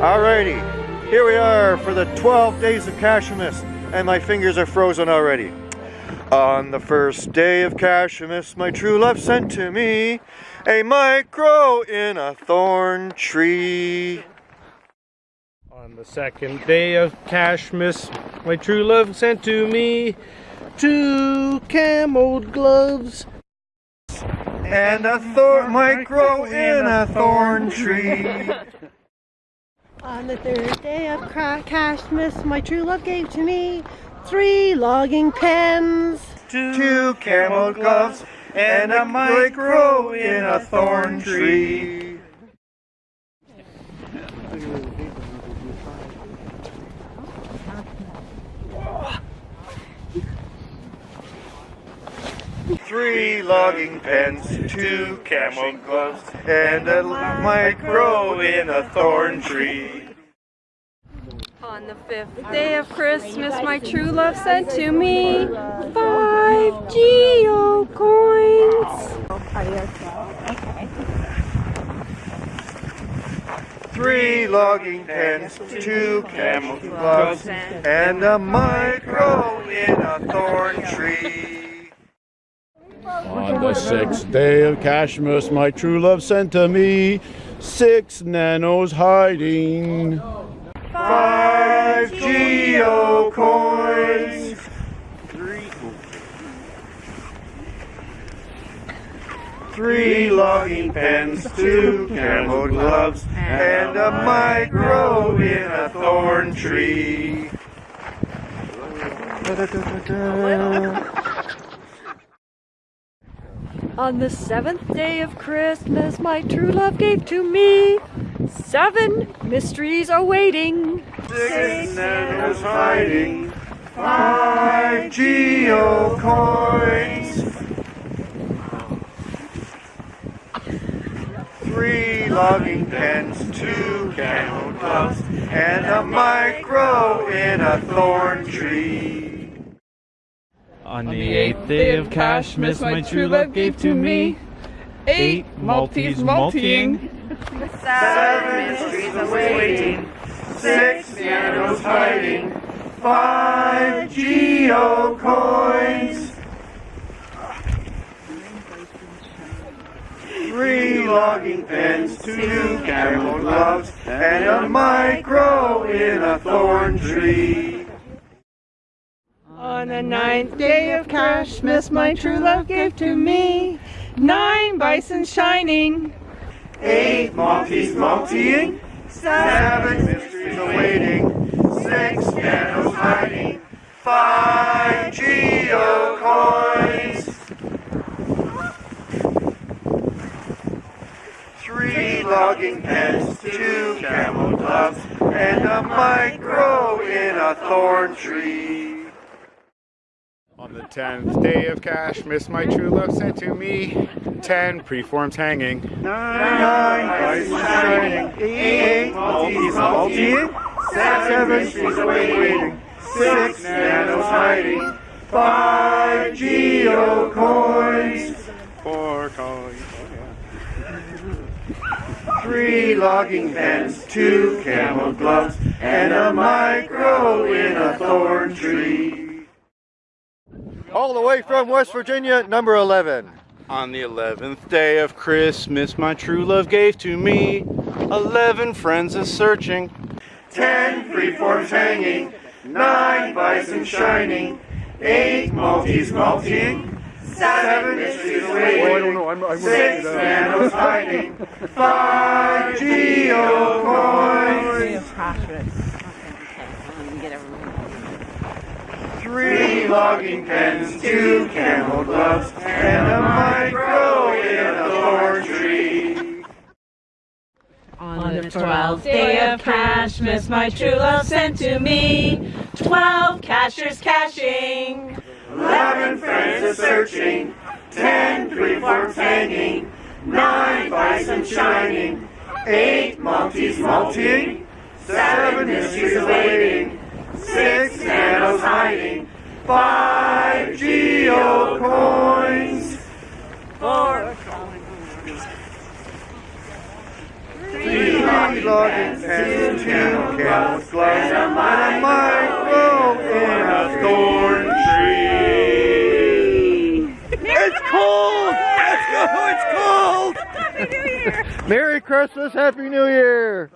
Alrighty, here we are for the 12 days of Cashemas, and my fingers are frozen already. On the first day of Cashemas, my true love sent to me a micro in a thorn tree. On the second day of Cashmas, my true love sent to me two cameled gloves. And a thorn might grow in a thorn tree. On the third day of Cashmas, my true love gave to me three logging pens. Two camel gloves and a micro in a thorn tree. Three logging pens, two camel gloves, and a micro in a thorn tree. On the fifth day of Christmas, my true love sent to me five geo coins. Three logging pens, two camel gloves, and a micro in a thorn tree. On the sixth day of Cashmas, my true love sent to me six nanos hiding. Five geo coins. Three logging pens, two camel gloves, and a micro in a thorn tree. On the seventh day of Christmas, my true love gave to me seven mysteries awaiting. Six nanos hiding. Five geo coins. Three logging pens, two camel gloves, and a micro in a thorn tree. On the eighth day of Cashmas, my true love gave to me eight Maltese multiing. Seven mysteries awaiting. Six nanos hiding. Five geo coins. Three logging pens, two camel gloves, and a micro in a thorn tree. On the ninth day of Cashmas, my true love gave to me nine bison shining. Eight Maltese multiing. Seven mysteries awaiting. Six nanos hiding. Five geo coins. Three logging pens, two camel gloves, and a micro in a thorn tree. On the tenth day of Cashmas, my true love sent to me ten preforms hanging. Nine bison shining. Eight Maltese multiing. Seven mysteries awaiting. Six nanos hiding. Five geo coins. Four coins. Oh, Three logging pens, two camel gloves, and a micro in a thorn tree. All the way from West Virginia, number 11. On the eleventh day of Christmas, my true love gave to me eleven friends a searching. Ten freeforms hanging, nine bison shining, eight Maltese multiing, seven mysteries waiting, oh, six nanos hiding, five geo coins, three logging pens, two camel gloves, and a micro in a thorn tree. On the twelfth day of Cashmas, my true love sent to me twelve cachers caching. Eleven friends a searching, ten freeforms hanging, nine bison shining, eight Maltese multiing, seven mysteries awaiting, six nanos hiding, five geo coins, Four three logging pens, two camel's gloves, and a micro in a thorn tree. It's cold! Let's go! It's cold! Happy New Year! Merry Christmas, Happy New Year!